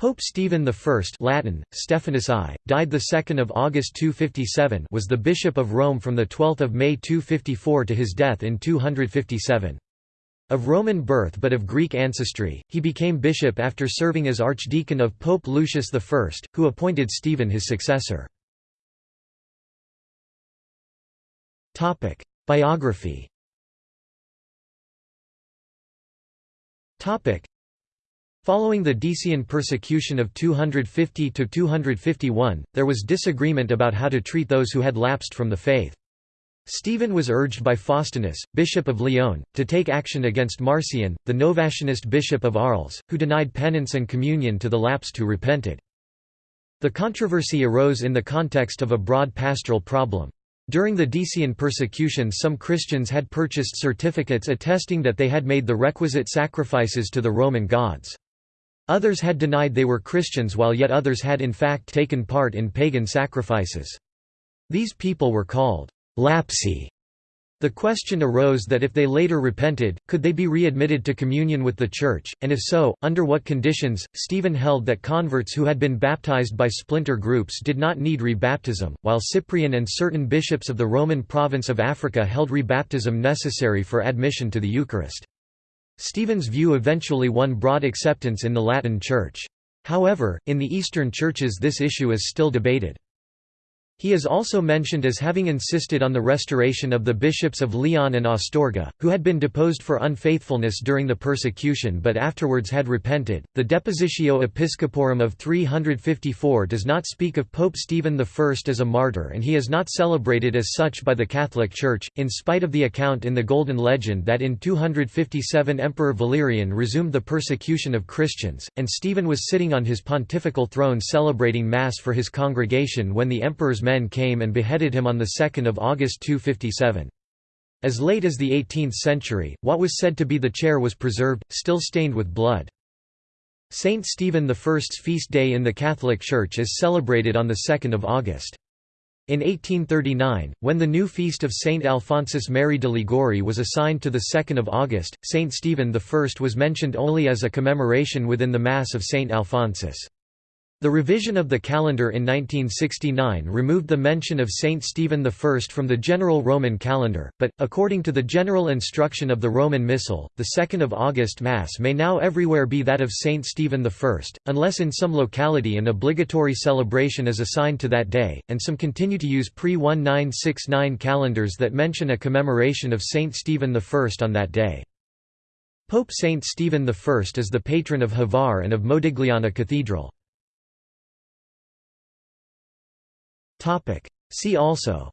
Pope Stephen I Latin, Stephanus I, died 2 August 257 was the Bishop of Rome from 12 May 254 to his death in 257. Of Roman birth but of Greek ancestry, he became bishop after serving as archdeacon of Pope Lucius I, who appointed Stephen his successor. Biography Following the Decian persecution of 250–251, there was disagreement about how to treat those who had lapsed from the faith. Stephen was urged by Faustinus, bishop of Lyon, to take action against Marcion, the Novatianist bishop of Arles, who denied penance and communion to the lapsed who repented. The controversy arose in the context of a broad pastoral problem. During the Decian persecution some Christians had purchased certificates attesting that they had made the requisite sacrifices to the Roman gods. Others had denied they were Christians while yet others had in fact taken part in pagan sacrifices. These people were called lapsi. The question arose that if they later repented, could they be readmitted to communion with the Church, and if so, under what conditions? Stephen held that converts who had been baptized by splinter groups did not need rebaptism, while Cyprian and certain bishops of the Roman province of Africa held rebaptism necessary for admission to the Eucharist. Stephen's view eventually won broad acceptance in the Latin Church. However, in the Eastern churches this issue is still debated. He is also mentioned as having insisted on the restoration of the bishops of Lyon and Astorga, who had been deposed for unfaithfulness during the persecution but afterwards had repented. The Depositio Episcoporum of 354 does not speak of Pope Stephen I as a martyr and he is not celebrated as such by the Catholic Church, in spite of the account in the Golden Legend that in 257 Emperor Valerian resumed the persecution of Christians, and Stephen was sitting on his pontifical throne celebrating Mass for his congregation when the emperor's men came and beheaded him on 2 August 257. As late as the 18th century, what was said to be the chair was preserved, still stained with blood. Saint Stephen I's feast day in the Catholic Church is celebrated on 2 August. In 1839, when the new feast of Saint Alphonsus Mary de Liguori was assigned to 2 August, Saint Stephen I was mentioned only as a commemoration within the Mass of Saint Alphonsus. The revision of the calendar in 1969 removed the mention of Saint Stephen I from the general Roman calendar, but, according to the general instruction of the Roman Missal, the 2 August Mass may now everywhere be that of Saint Stephen I, unless in some locality an obligatory celebration is assigned to that day, and some continue to use pre-1969 calendars that mention a commemoration of Saint Stephen I on that day. Pope Saint Stephen I is the patron of Hvar and of Modigliana Cathedral. Topic. See also.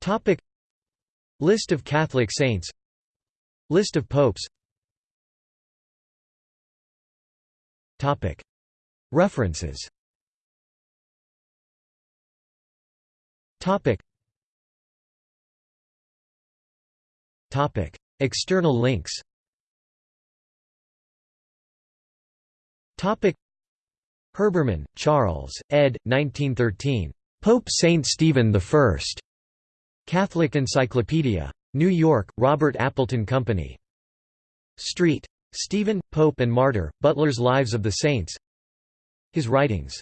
Topic. List of Catholic saints. List of popes. Topic. References. Topic. Topic. External links. Topic Herbermann, Charles, ed. 1913. Pope Saint Stephen I. Catholic Encyclopedia. New York, Robert Appleton Company. Street. Stephen, Pope and Martyr, Butler's Lives of the Saints His writings